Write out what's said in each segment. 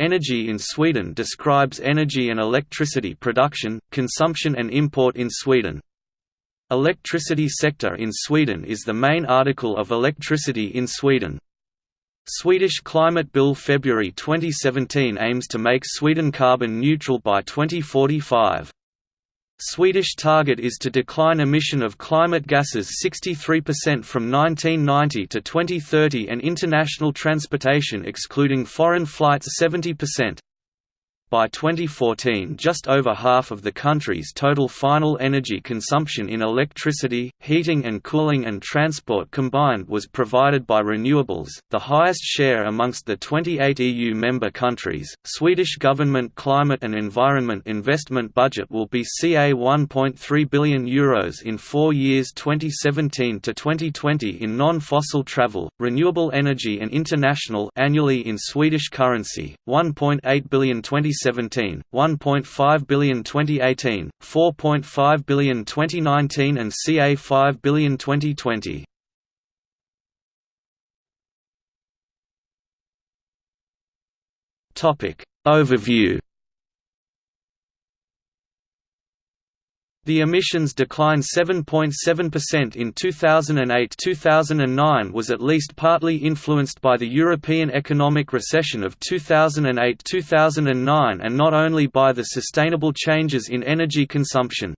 Energy in Sweden describes energy and electricity production, consumption and import in Sweden. Electricity sector in Sweden is the main article of electricity in Sweden. Swedish climate bill February 2017 aims to make Sweden carbon neutral by 2045. Swedish target is to decline emission of climate gases 63% from 1990 to 2030 and international transportation excluding foreign flights 70%. By 2014 just over half of the country's total final energy consumption in electricity, heating and cooling and transport combined was provided by renewables, the highest share amongst the 28 EU member countries. Swedish government climate and environment investment budget will be ca 1.3 billion euros in 4 years 2017 to 2020 in non-fossil travel, renewable energy and international annually in Swedish currency, 1.8 billion 20 2017, 1.5 billion 2018, 4.5 billion 2019 and CA 5 billion 2020. Topic Overview The emissions decline 7.7% in 2008–2009 was at least partly influenced by the European economic recession of 2008–2009 and not only by the sustainable changes in energy consumption.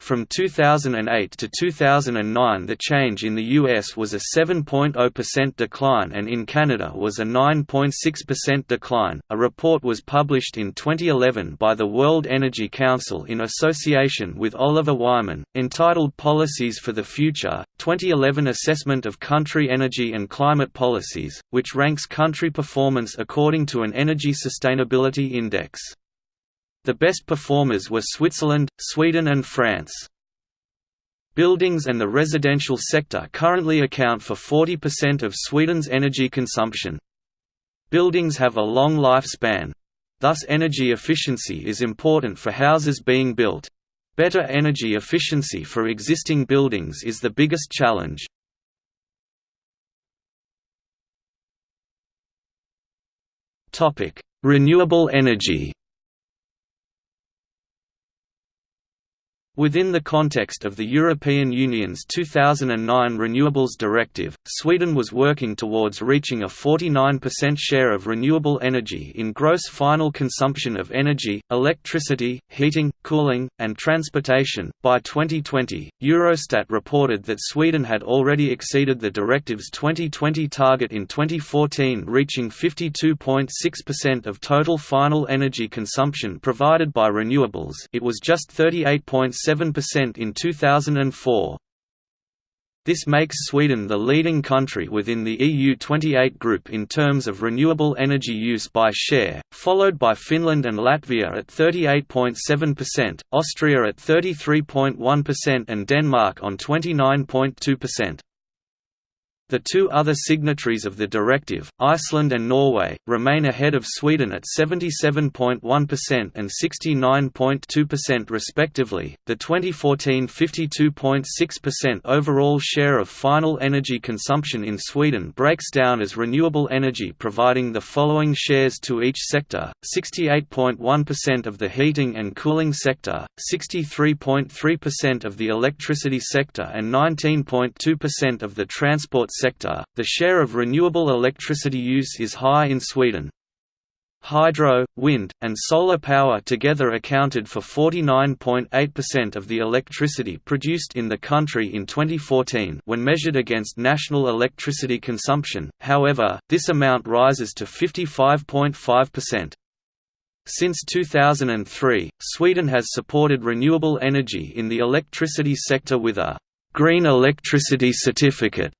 From 2008 to 2009 the change in the US was a 7.0% decline and in Canada was a 9.6% decline. A report was published in 2011 by the World Energy Council in association with Oliver Wyman, entitled Policies for the Future, 2011 Assessment of Country Energy and Climate Policies, which ranks country performance according to an Energy Sustainability Index. The best performers were Switzerland, Sweden and France. Buildings and the residential sector currently account for 40% of Sweden's energy consumption. Buildings have a long lifespan. Thus energy efficiency is important for houses being built. Better energy efficiency for existing buildings is the biggest challenge. Renewable energy Within the context of the European Union's 2009 Renewables Directive, Sweden was working towards reaching a 49% share of renewable energy in gross final consumption of energy, electricity, heating, cooling, and transportation. By 2020, Eurostat reported that Sweden had already exceeded the directive's 2020 target in 2014, reaching 52.6% of total final energy consumption provided by renewables. It was just 38.7 7% in 2004. This makes Sweden the leading country within the EU28 group in terms of renewable energy use by share, followed by Finland and Latvia at 38.7%, Austria at 33.1% and Denmark on 29.2%. The two other signatories of the directive, Iceland and Norway, remain ahead of Sweden at 77.1% and 69.2% respectively. The 2014 52.6% overall share of final energy consumption in Sweden breaks down as renewable energy providing the following shares to each sector: 68.1% of the heating and cooling sector, 63.3% of the electricity sector and 19.2% of the transport sector, the share of renewable electricity use is high in Sweden. Hydro, wind, and solar power together accounted for 49.8% of the electricity produced in the country in 2014 when measured against national electricity consumption, however, this amount rises to 55.5%. Since 2003, Sweden has supported renewable energy in the electricity sector with a «green electricity certificate»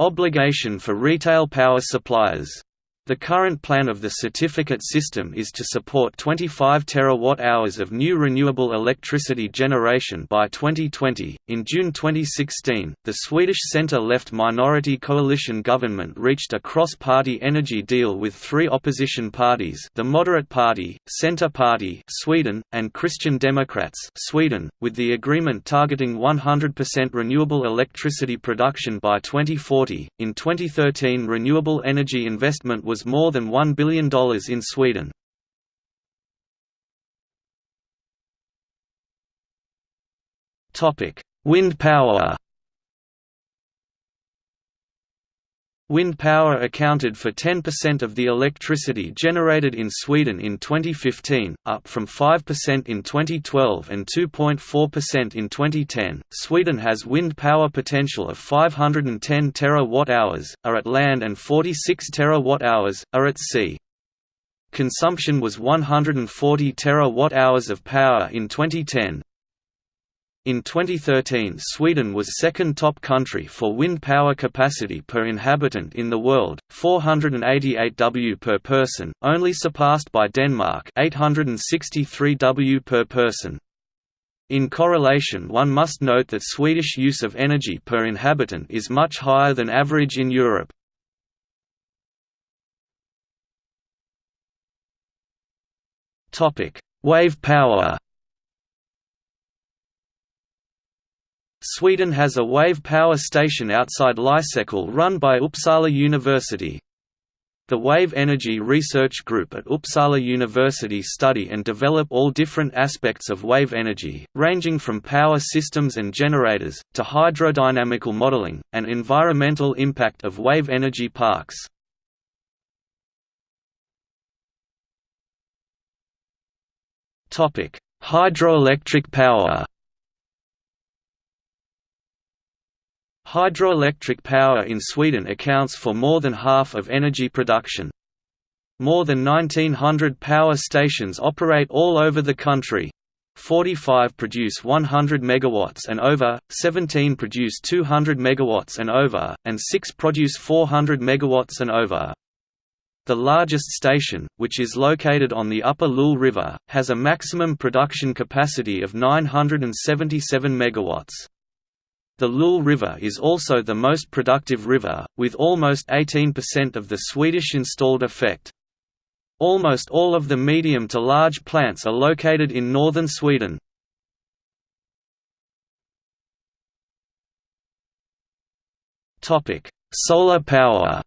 Obligation for retail power suppliers the current plan of the certificate system is to support 25 terawatt-hours of new renewable electricity generation by 2020. In June 2016, the Swedish center-left minority coalition government reached a cross-party energy deal with three opposition parties: the Moderate Party, Centre Party, Sweden, and Christian Democrats, Sweden, with the agreement targeting 100% renewable electricity production by 2040. In 2013, renewable energy investment was was more than $1 billion in Sweden. Wind power Wind power accounted for 10% of the electricity generated in Sweden in 2015, up from 5% in 2012 and 2.4% in 2010. Sweden has wind power potential of 510 terawatt-hours, are at land and 46 terawatt-hours, are at sea. Consumption was 140 terawatt-hours of power in 2010, in 2013 Sweden was second top country for wind power capacity per inhabitant in the world, 488 W per person, only surpassed by Denmark 863 W per person. In correlation one must note that Swedish use of energy per inhabitant is much higher than average in Europe. Wave power Sweden has a wave power station outside Lysekil run by Uppsala University. The Wave Energy Research Group at Uppsala University study and develop all different aspects of wave energy, ranging from power systems and generators, to hydrodynamical modeling, and environmental impact of wave energy parks. Hydroelectric power Hydroelectric power in Sweden accounts for more than half of energy production. More than 1900 power stations operate all over the country. 45 produce 100 megawatts and over, 17 produce 200 megawatts and over, and 6 produce 400 megawatts and over. The largest station, which is located on the upper Lule River, has a maximum production capacity of 977 megawatts. The Lule River is also the most productive river, with almost 18% of the Swedish installed effect. Almost all of the medium to large plants are located in northern Sweden. Solar power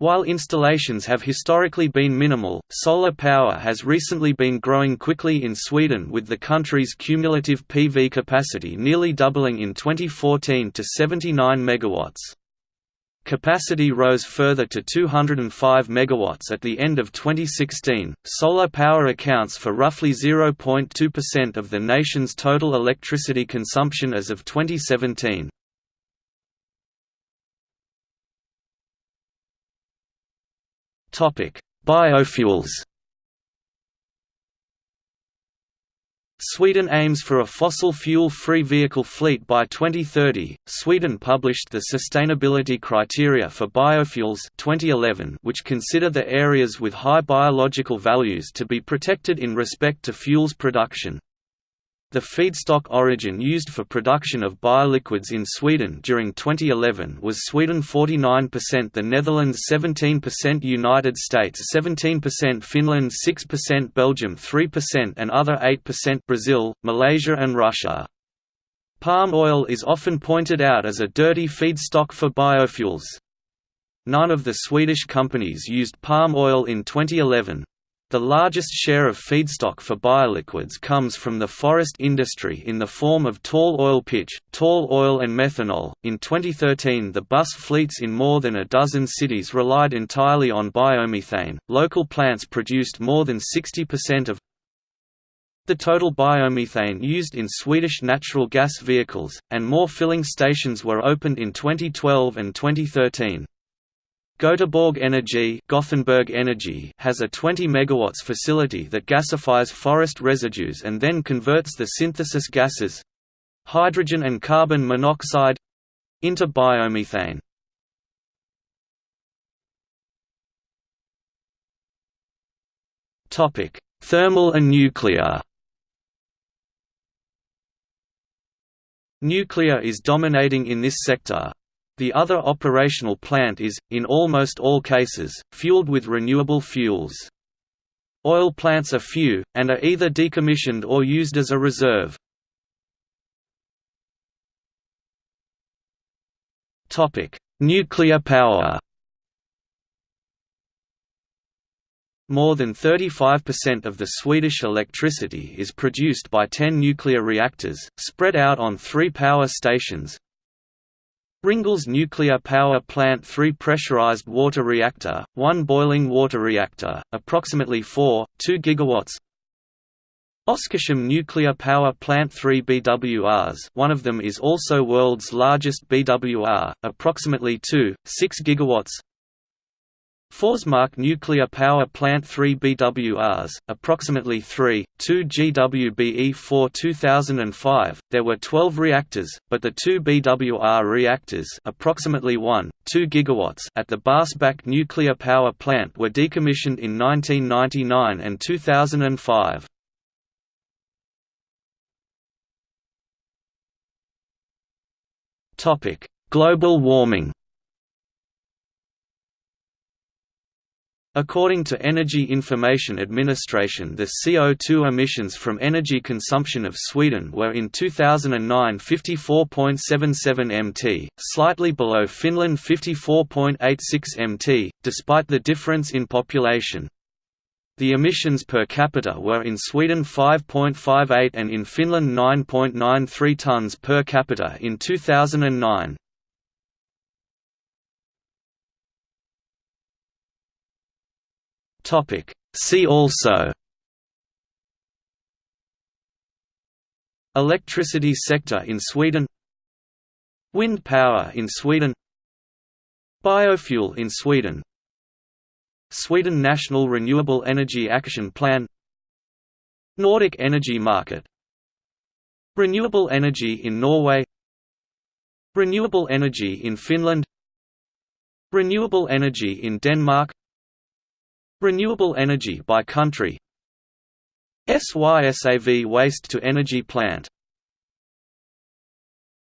While installations have historically been minimal, solar power has recently been growing quickly in Sweden with the country's cumulative PV capacity nearly doubling in 2014 to 79 MW. Capacity rose further to 205 MW at the end of 2016. Solar power accounts for roughly 0.2% of the nation's total electricity consumption as of 2017. Biofuels Sweden aims for a fossil fuel-free vehicle fleet by 2030. Sweden published the sustainability criteria for biofuels 2011, which consider the areas with high biological values to be protected in respect to fuels production. The feedstock origin used for production of bioliquids in Sweden during 2011 was Sweden 49% the Netherlands 17% United States 17% Finland 6% Belgium 3% and other 8% Brazil, Malaysia and Russia. Palm oil is often pointed out as a dirty feedstock for biofuels. None of the Swedish companies used palm oil in 2011. The largest share of feedstock for bioliquids comes from the forest industry in the form of tall oil pitch, tall oil, and methanol. In 2013, the bus fleets in more than a dozen cities relied entirely on biomethane. Local plants produced more than 60% of the total biomethane used in Swedish natural gas vehicles, and more filling stations were opened in 2012 and 2013. Göteborg Energy, Gothenburg Energy has a 20 MW facility that gasifies forest residues and then converts the synthesis gases—hydrogen and carbon monoxide—into biomethane. Thermal and nuclear Nuclear is dominating in this sector, the other operational plant is, in almost all cases, fueled with renewable fuels. Oil plants are few, and are either decommissioned or used as a reserve. Nuclear power More than 35% of the Swedish electricity is produced by 10 nuclear reactors, spread out on three power stations. Ringhals Nuclear Power Plant 3 pressurized water reactor, 1 boiling water reactor, approximately 4, 2 gigawatts. Oskarshamn Nuclear Power Plant 3 BWRs one of them is also world's largest BWR, approximately 2, 6 gigawatts Forsmark Nuclear Power Plant 3 BWRs, approximately 3, 2 GWBE 4 2005. There were 12 reactors, but the two BWR reactors, approximately 1, 2 gigawatts, at the Barsebäck nuclear power plant were decommissioned in 1999 and 2005. Topic: Global warming. According to Energy Information Administration the CO2 emissions from energy consumption of Sweden were in 2009 54.77 mt, slightly below Finland 54.86 mt, despite the difference in population. The emissions per capita were in Sweden 5.58 and in Finland 9.93 tons per capita in 2009. Topic. See also Electricity sector in Sweden Wind power in Sweden Biofuel in Sweden Sweden National Renewable Energy Action Plan Nordic energy market Renewable energy in Norway Renewable energy in Finland Renewable energy in Denmark Renewable energy by country SYSAV waste-to-energy plant